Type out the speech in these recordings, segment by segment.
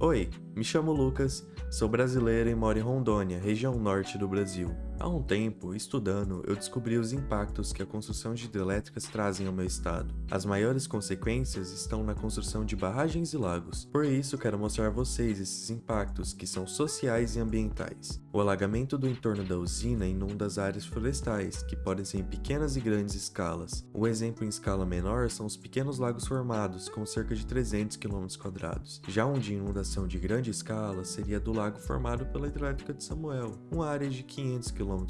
Oi, me chamo Lucas, sou brasileiro e moro em Rondônia, região norte do Brasil. Há um tempo, estudando, eu descobri os impactos que a construção de hidrelétricas trazem ao meu estado. As maiores consequências estão na construção de barragens e lagos. Por isso, quero mostrar a vocês esses impactos que são sociais e ambientais. O alagamento do entorno da usina inunda as áreas florestais, que podem ser em pequenas e grandes escalas. O exemplo em escala menor são os pequenos lagos formados, com cerca de 300 km. Já um de inundação de grande escala seria do lago formado pela hidrelétrica de Samuel, uma área de 500 km km.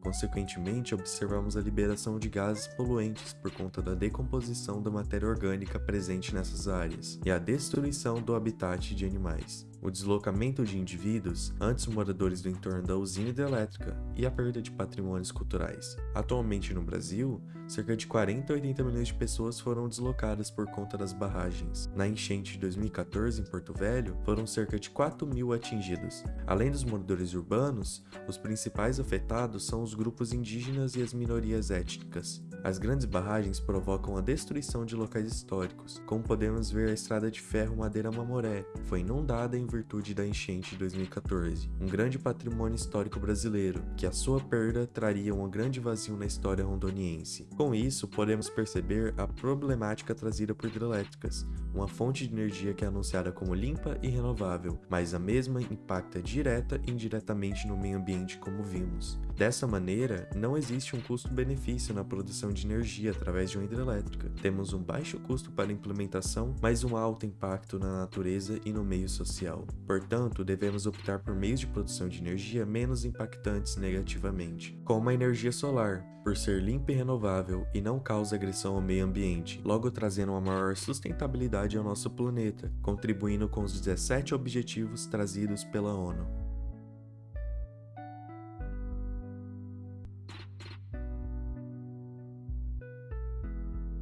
Consequentemente, observamos a liberação de gases poluentes por conta da decomposição da matéria orgânica presente nessas áreas e a destruição do habitat de animais o deslocamento de indivíduos, antes moradores do entorno da usina hidrelétrica, e a perda de patrimônios culturais. Atualmente no Brasil, cerca de 40 a 80 milhões de pessoas foram deslocadas por conta das barragens. Na enchente de 2014 em Porto Velho, foram cerca de 4 mil atingidos. Além dos moradores urbanos, os principais afetados são os grupos indígenas e as minorias étnicas. As grandes barragens provocam a destruição de locais históricos, como podemos ver a estrada de ferro Madeira Mamoré, foi inundada em virtude da enchente de 2014, um grande patrimônio histórico brasileiro, que a sua perda traria um grande vazio na história rondoniense. Com isso, podemos perceber a problemática trazida por hidrelétricas, uma fonte de energia que é anunciada como limpa e renovável, mas a mesma impacta direta e indiretamente no meio ambiente como vimos. Dessa maneira, não existe um custo-benefício na produção de energia através de uma hidrelétrica. Temos um baixo custo para a implementação, mas um alto impacto na natureza e no meio social. Portanto, devemos optar por meios de produção de energia menos impactantes negativamente, como a energia solar, por ser limpa e renovável e não causa agressão ao meio ambiente, logo trazendo uma maior sustentabilidade ao nosso planeta, contribuindo com os 17 objetivos trazidos pela ONU.